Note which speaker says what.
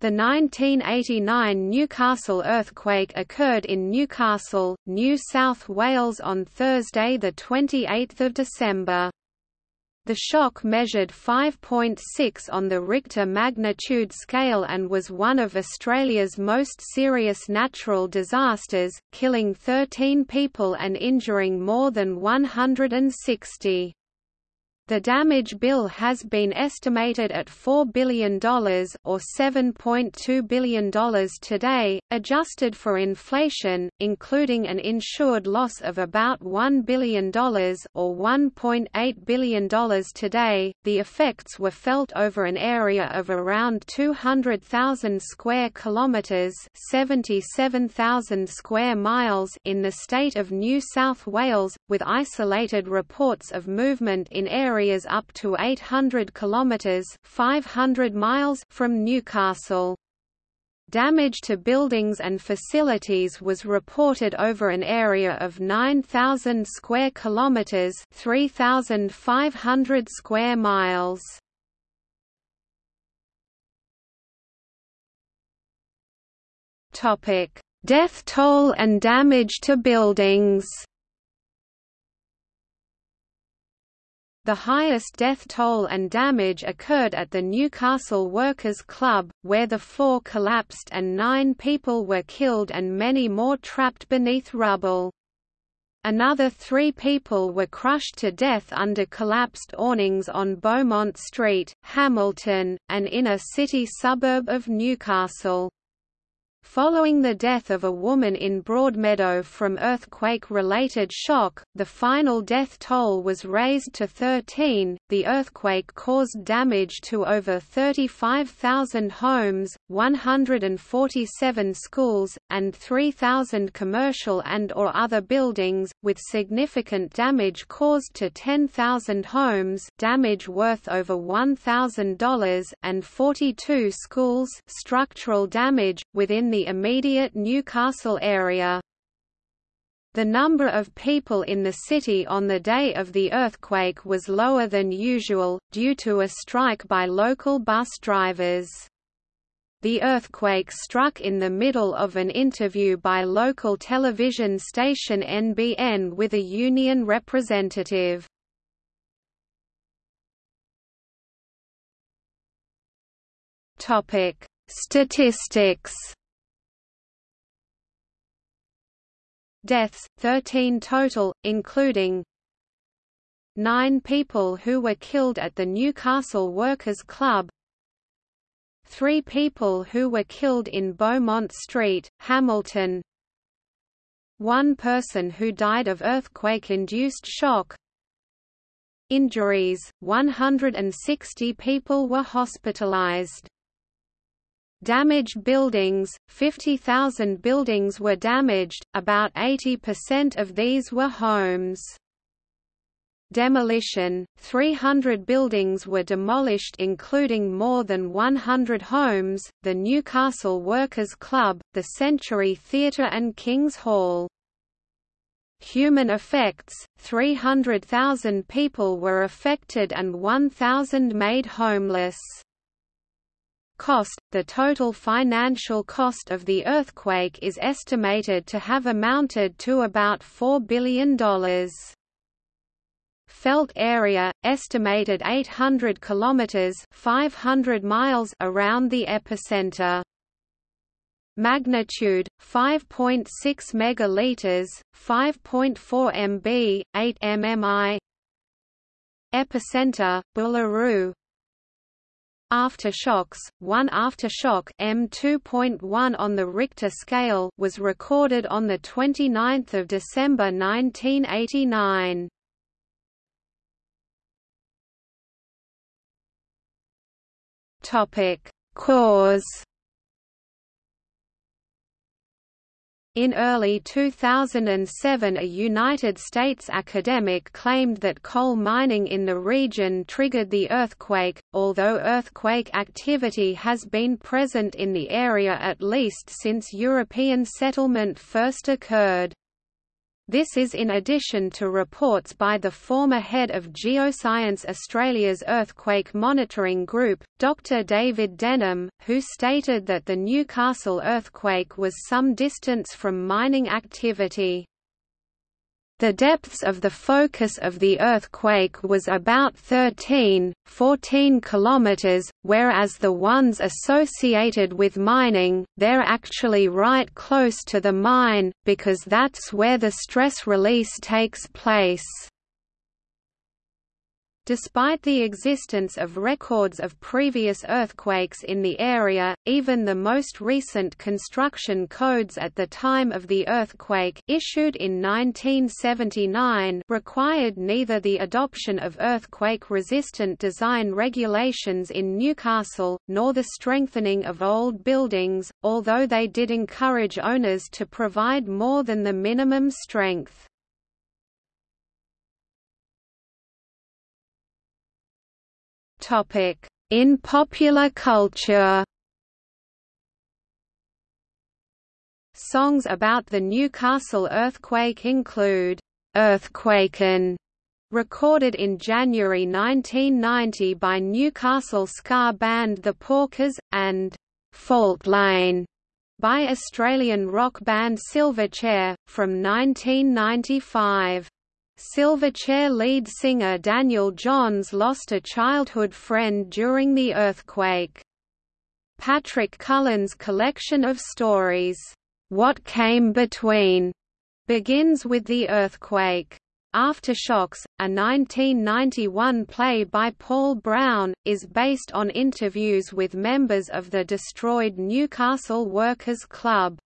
Speaker 1: The 1989 Newcastle earthquake occurred in Newcastle, New South Wales on Thursday 28 December. The shock measured 5.6 on the Richter magnitude scale and was one of Australia's most serious natural disasters, killing 13 people and injuring more than 160. The damage bill has been estimated at $4 billion or $7.2 billion today, adjusted for inflation, including an insured loss of about $1 billion or $1.8 billion today. The effects were felt over an area of around 200,000 square kilometers, 77,000 square miles in the state of New South Wales, with isolated reports of movement in areas areas up to 800 kilometers (500 miles) from Newcastle. Damage to buildings and facilities was reported over an area of 9,000 square kilometers (3,500 square miles). Topic: Death toll and damage to buildings. The highest death toll and damage occurred at the Newcastle Workers' Club, where the floor collapsed and nine people were killed and many more trapped beneath rubble. Another three people were crushed to death under collapsed awnings on Beaumont Street, Hamilton, an inner-city suburb of Newcastle. Following the death of a woman in Broadmeadow from earthquake-related shock, the final death toll was raised to 13. The earthquake caused damage to over 35,000 homes, 147 schools, and 3,000 commercial and or other buildings, with significant damage caused to 10,000 homes, damage worth over $1,000, and 42 schools, structural damage within the immediate Newcastle area. The number of people in the city on the day of the earthquake was lower than usual, due to a strike by local bus drivers. The earthquake struck in the middle of an interview by local television station NBN with a union representative. Statistics Deaths, 13 total, including nine people who were killed at the Newcastle Workers' Club three people who were killed in Beaumont Street, Hamilton one person who died of earthquake-induced shock Injuries, 160 people were hospitalized Damaged buildings, 50,000 buildings were damaged, about 80% of these were homes. Demolition, 300 buildings were demolished including more than 100 homes, the Newcastle Workers' Club, the Century Theatre and King's Hall. Human effects, 300,000 people were affected and 1,000 made homeless cost, the total financial cost of the earthquake is estimated to have amounted to about $4 billion. Felt area, estimated 800 kilometers (500 miles) around the epicenter. Magnitude 5.6 megaliters, 5.4 MB, 8 mmi. Epicenter Boolaroo, Aftershocks, one aftershock M2.1 on the Richter scale was recorded on 29 December 1989. Topic: Cause In early 2007 a United States academic claimed that coal mining in the region triggered the earthquake, although earthquake activity has been present in the area at least since European settlement first occurred. This is in addition to reports by the former head of Geoscience Australia's Earthquake Monitoring Group, Dr David Denham, who stated that the Newcastle earthquake was some distance from mining activity. The depths of the focus of the earthquake was about 13, 14 kilometers, whereas the ones associated with mining, they're actually right close to the mine, because that's where the stress release takes place. Despite the existence of records of previous earthquakes in the area, even the most recent construction codes at the time of the earthquake issued in 1979 required neither the adoption of earthquake-resistant design regulations in Newcastle, nor the strengthening of old buildings, although they did encourage owners to provide more than the minimum strength. In popular culture Songs about the Newcastle earthquake include, "'Earthquakin' recorded in January 1990 by Newcastle ska band The Porkers, and "'Faultline' by Australian rock band Silverchair, from 1995. Silverchair lead singer Daniel Johns lost a childhood friend during the earthquake. Patrick Cullen's collection of stories, What Came Between, begins with the earthquake. Aftershocks, a 1991 play by Paul Brown, is based on interviews with members of the destroyed Newcastle Workers' Club.